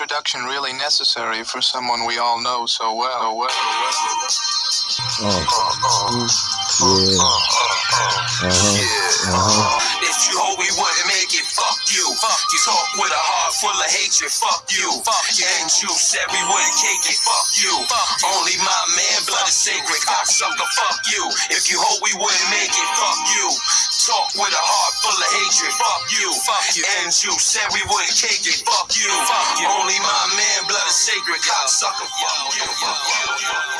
introduction really necessary for someone we all know so well? well, well. Oh. Uh, uh, uh, uh-huh. Yeah. Uh-huh. Uh-huh. If you hope we wouldn't make it, fuck you. Fuck you. Talk with a heart full of hatred, fuck you. Fuck you. And you said we wouldn't cake it, fuck you. Fuck you. Only my man, blood is sacred, cocksucker, fuck you. If you hope we wouldn't make it, fuck you. Talk with a heart full of hatred, fuck you. Fuck you. And you said we wouldn't cake it, fuck you. Fuck you. Only my man, blood is sacred, cocksucker, fuck you. Fuck you.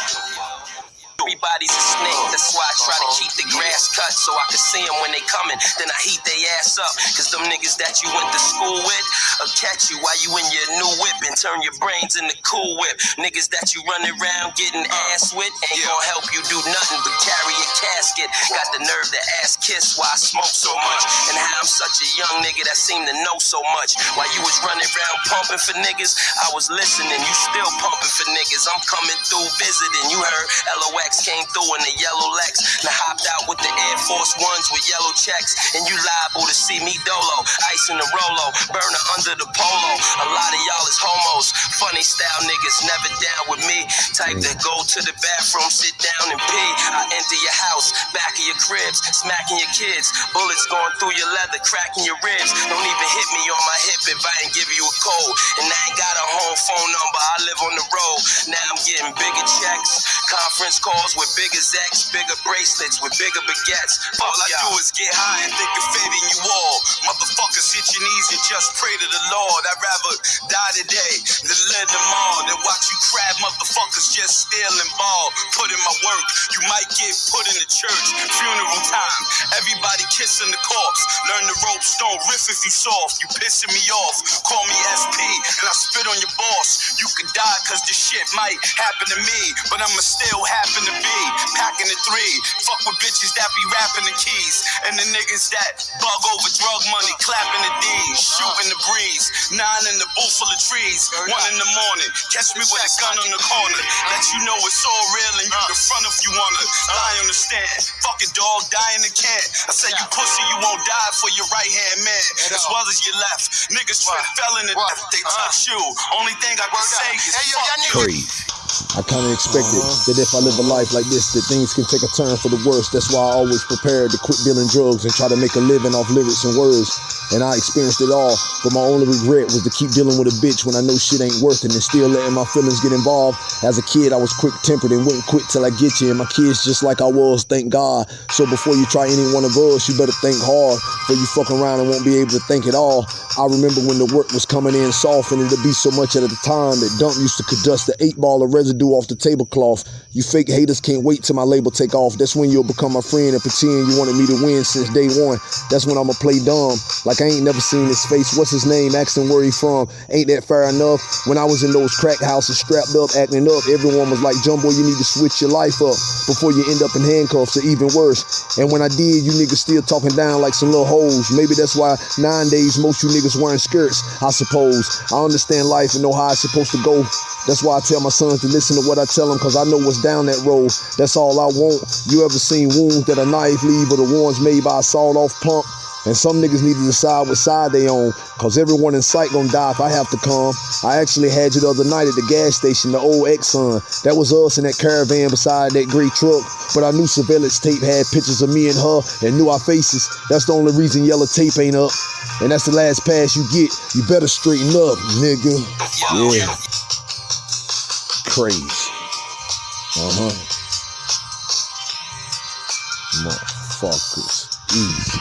Everybody's a snake, that's why I try to uh-huh. keep the grass cut so I can see them when they coming. Then I heat they ass up, cause them niggas that you went to school with will catch you while you in your new whip and turn your brains into cool whip. Niggas that you run around getting uh, ass with ain't gonna help you do nothing but carry a casket. Got the nerve to ass kiss why I smoke so much. And how I'm such a young nigga that seem to know so much. While you was running around pumping for niggas, I was listening, you still pumping for niggas. I'm coming through visiting, you heard LOX came through in the yellow Lex. Now hopped out with the Air Force Ones with yellow checks. And you liable to see me dolo. Ice in the Rolo, burner under the polo. A lot of y'all is homos. Funny style niggas never down with me. Type that go to the bathroom, sit down and pee. I enter your house, back of your cribs, smacking your kids. Bullets going through your leather, cracking your ribs. Don't even hit me on my hip if I ain't give you a code. And I ain't got a home phone number, I live on the road. Now I'm getting bigger checks, conference calls with bigger Zacks, bigger bracelets with bigger baguettes. All I do is get high and think of fading you just pray to the Lord. I'd rather die today than live tomorrow than watch you crab motherfuckers just steal and ball. Put in my work, you might get put in the church. Funeral time, everybody kissing the corpse. Learn the ropes, don't riff if you soft. You pissing me off. Call me SP and I spit on your boss. You could die cause this shit might happen to me, but I'ma still happen to be packing the three. Fuck with bitches that be rapping the keys. And the niggas that bug over drug money, clapping the D's, shooting the breeze. Nine in the booth full of trees. One in the morning, catch me with a gun on the corner. Let you know it's all real and you can front if you wanna. Lie on the stand. Fucking dog, die in the can. I say you pussy, you won't die for your right hand man. As well as your left. Niggas trip fell in the death, they touch you. Only thing I can say is fuck you. I kind of expected uh-huh. that if I live a life like this, that things can take a turn for the worse. That's why I always prepared to quit dealing drugs and try to make a living off lyrics and words. And I experienced it all, but my only regret was to keep dealing with a bitch when I know shit ain't worth it and still letting my feelings get involved. As a kid, I was quick tempered and wouldn't quit till I get you. And my kids just like I was, thank God. So before you try any one of us, you better think hard, for you fuck around and won't be able to think at all. I remember when the work was coming in soft and it'd be so much at a time that Dump used to dust the eight ball of residue off the tablecloth. You fake haters can't wait till my label take off. That's when you'll become my friend and pretend you wanted me to win since day one. That's when I'ma play dumb. Like I ain't never seen his face. What's his name? Him where he from. Ain't that fair enough? When I was in those crack houses strapped up, acting up, everyone was like, Jumbo, you need to switch your life up before you end up in handcuffs or even worse. And when I did, you niggas still talking down like some little hoes. Maybe that's why nine days most you niggas wearing skirts, I suppose. I understand life and know how it's supposed to go. That's why I tell my sons to listen to what I tell them because I know what's down that road. That's all I want. You ever seen wounds that a knife leave or the ones made by a sawed off pump? And some niggas need to decide what side they on, cause everyone in sight gonna die if I have to come. I actually had you the other night at the gas station, the old Exxon. That was us in that caravan beside that gray truck. But I knew surveillance tape had pictures of me and her and knew our faces. That's the only reason yellow tape ain't up. And that's the last pass you get. You better straighten up, nigga. Yeah. Crazy. Uh-huh. Motherfuckers. Easy.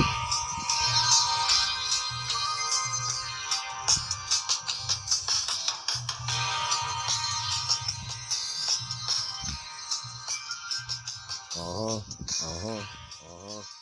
Uh-huh. Uh-huh. Uh-huh.